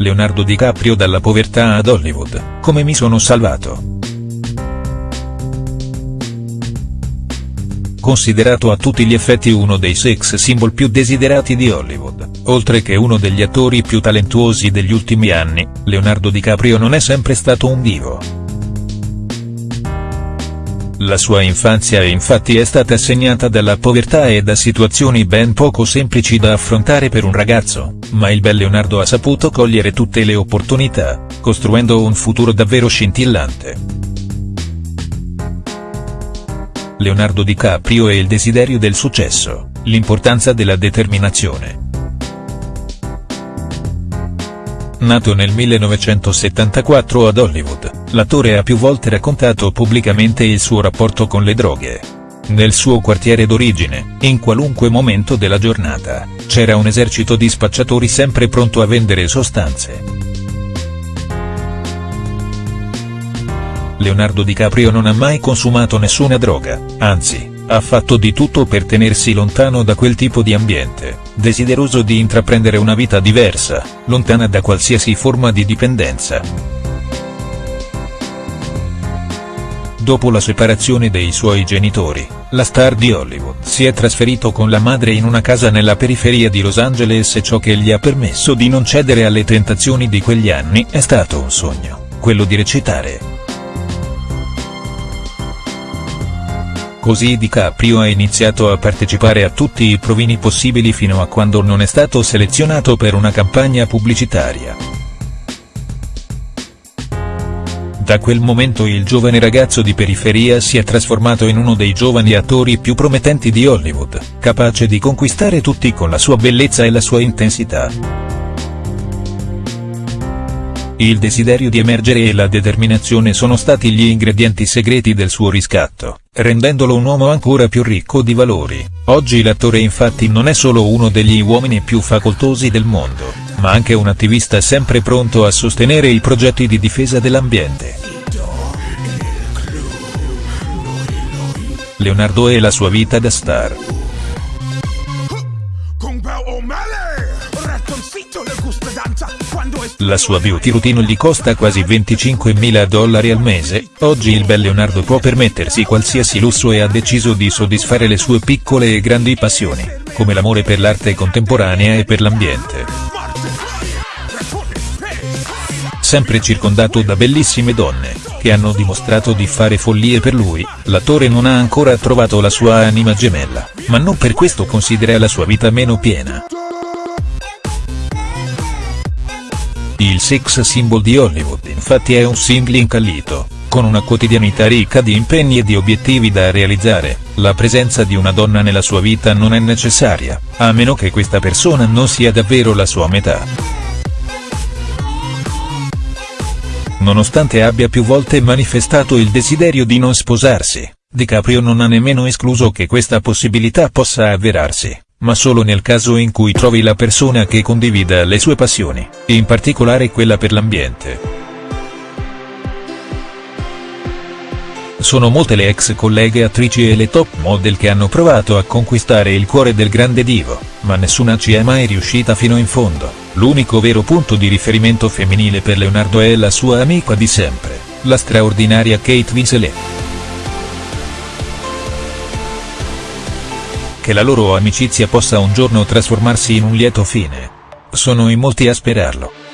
Leonardo DiCaprio dalla povertà ad Hollywood, come mi sono salvato. Considerato a tutti gli effetti uno dei sex symbol più desiderati di Hollywood, oltre che uno degli attori più talentuosi degli ultimi anni, Leonardo DiCaprio non è sempre stato un divo. La sua infanzia infatti è stata segnata dalla povertà e da situazioni ben poco semplici da affrontare per un ragazzo, ma il bel Leonardo ha saputo cogliere tutte le opportunità, costruendo un futuro davvero scintillante. Leonardo DiCaprio e il desiderio del successo, l'importanza della determinazione. Nato nel 1974 ad Hollywood, l'attore ha più volte raccontato pubblicamente il suo rapporto con le droghe. Nel suo quartiere d'origine, in qualunque momento della giornata, c'era un esercito di spacciatori sempre pronto a vendere sostanze. Leonardo DiCaprio non ha mai consumato nessuna droga, anzi, ha fatto di tutto per tenersi lontano da quel tipo di ambiente, desideroso di intraprendere una vita diversa, lontana da qualsiasi forma di dipendenza. Dopo la separazione dei suoi genitori, la star di Hollywood si è trasferito con la madre in una casa nella periferia di Los Angeles e ciò che gli ha permesso di non cedere alle tentazioni di quegli anni è stato un sogno, quello di recitare. Così DiCaprio ha iniziato a partecipare a tutti i provini possibili fino a quando non è stato selezionato per una campagna pubblicitaria. Da quel momento il giovane ragazzo di periferia si è trasformato in uno dei giovani attori più promettenti di Hollywood, capace di conquistare tutti con la sua bellezza e la sua intensità. Il desiderio di emergere e la determinazione sono stati gli ingredienti segreti del suo riscatto, rendendolo un uomo ancora più ricco di valori. Oggi l'attore infatti non è solo uno degli uomini più facoltosi del mondo, ma anche un attivista sempre pronto a sostenere i progetti di difesa dell'ambiente. Leonardo e la sua vita da star. La sua beauty routine gli costa quasi 25.000 dollari al mese, oggi il bel Leonardo può permettersi qualsiasi lusso e ha deciso di soddisfare le sue piccole e grandi passioni, come l'amore per l'arte contemporanea e per l'ambiente. Sempre circondato da bellissime donne, che hanno dimostrato di fare follie per lui, l'attore non ha ancora trovato la sua anima gemella, ma non per questo considera la sua vita meno piena. Il sex symbol di Hollywood infatti è un single incallito, con una quotidianità ricca di impegni e di obiettivi da realizzare, la presenza di una donna nella sua vita non è necessaria, a meno che questa persona non sia davvero la sua metà. Nonostante abbia più volte manifestato il desiderio di non sposarsi, DiCaprio non ha nemmeno escluso che questa possibilità possa avverarsi ma solo nel caso in cui trovi la persona che condivida le sue passioni, in particolare quella per l'ambiente. Sono molte le ex colleghe attrici e le top model che hanno provato a conquistare il cuore del grande divo, ma nessuna ci è mai riuscita fino in fondo. L'unico vero punto di riferimento femminile per Leonardo è la sua amica di sempre, la straordinaria Kate Winslet. che la loro amicizia possa un giorno trasformarsi in un lieto fine. Sono in molti a sperarlo.